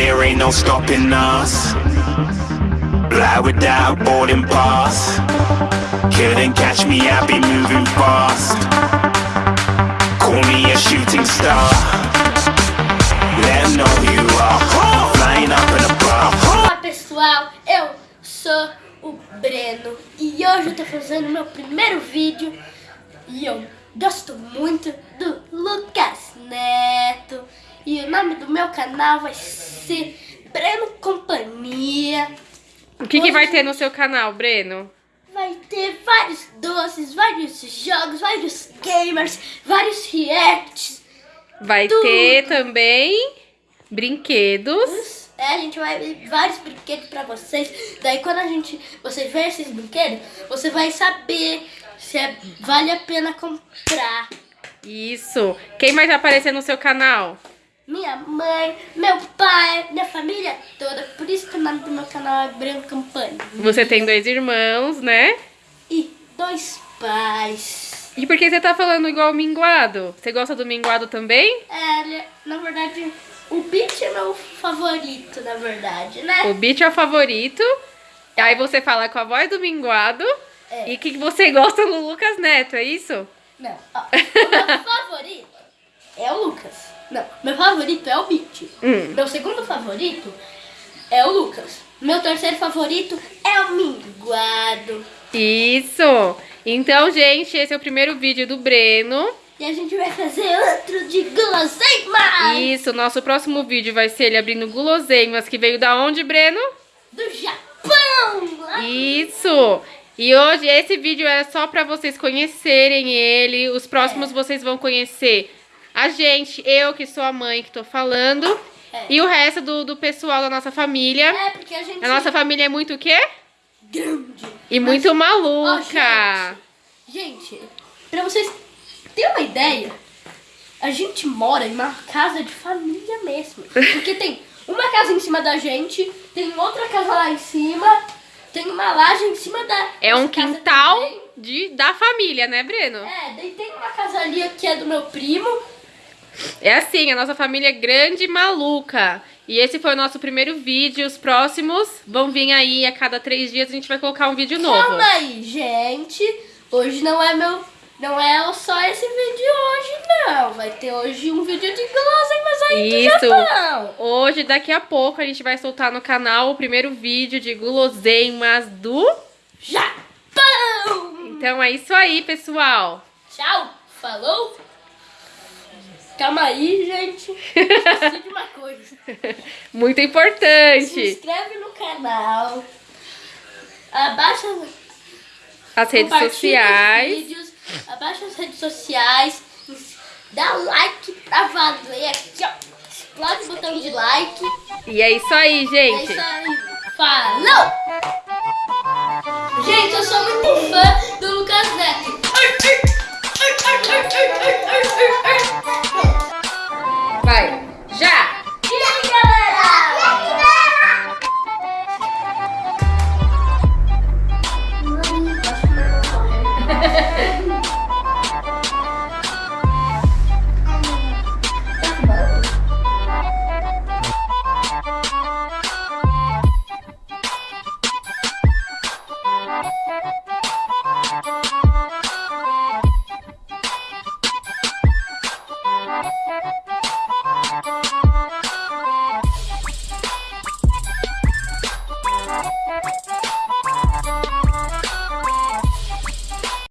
there ain't no stopping us. Fly without boarding pass. Couldn't catch me, I be moving fast. Call me a shooting star. Let 'em know who you are. Flying up in a bar. Olá pessoal, eu sou o Breno e hoje eu tô fazendo meu primeiro vídeo e eu gosto muito do Lucas Neto e o nome do meu canal vai ser Breno Companhia. O que, que vai ter no seu canal, Breno? Vai ter vários doces, vários jogos, vários gamers, vários reacts. Vai Tudo. ter também brinquedos. É, a gente vai ver vários brinquedos pra vocês. Daí quando a gente, você vê esses brinquedos, você vai saber se é- vale a pena comprar. Isso. Quem mais vai aparecer no seu canal? Minha mãe, meu pai, minha família toda. Por isso que o nome do meu canal é Branco Campanha. Você tem dois irmãos, né? E dois pais. E por que você tá falando igual o minguado? Você gosta do minguado também? É, na verdade, o Beat é meu favorito, na verdade, né? O Beat é o favorito. Aí você fala com a voz do minguado. É. E que você gosta do Lucas Neto, é isso? Não, ó, o meu favorito é o Lucas. Não, meu favorito é o Beat. Hum. Meu segundo favorito é o Lucas. Meu terceiro favorito é o Minguado. Isso! Então, gente, esse é o primeiro vídeo do Breno. E a gente vai fazer outro de guloseimas Isso, nosso próximo vídeo vai ser ele abrindo guloseimas que veio da onde, Breno? do Japão. Isso! E hoje esse vídeo é só pra vocês conhecerem ele. Os próximos vocês vão conhecer a gente, eu que sou a mãe que tô falando. É. E o resto do, do pessoal da nossa família. É, porque a gente A nossa família é muito o quê? grande. E muito maluca. Gente, pra vocês terem uma ideia, a gente mora em uma casa de família mesmo. Porque tem uma casa em cima da gente, tem outra casa lá em cima, tem uma laje em cima da. é um quintal também. de, da família, né, Breno? É, daí tem uma casa ali que é do meu primo. É assim, a nossa família é grande e maluca. E esse foi o nosso primeiro vídeo. Os próximos vão vir aí a cada três dias a gente vai colocar um vídeo novo. Calma aí, gente. Hoje não é meu. Não é só esse vídeo hoje, não. Vai ter hoje um vídeo de guloseimas aí Isso. do Japão. Hoje, daqui a pouco, a gente vai soltar no canal o primeiro vídeo de guloseimas do... Japão! Então é isso aí, pessoal. Tchau, falou? Calma aí, gente. Esqueci de uma coisa. Muito Se importante. inscreve no canal. Abaixa As redes sociais. Os vídeos, abaixa as redes sociais. Dá like pra valer aqui, ó. Explode o botão de like. E é isso aí, É gente. isso aí. Falou! Gente, eu sou muito fã do Lucas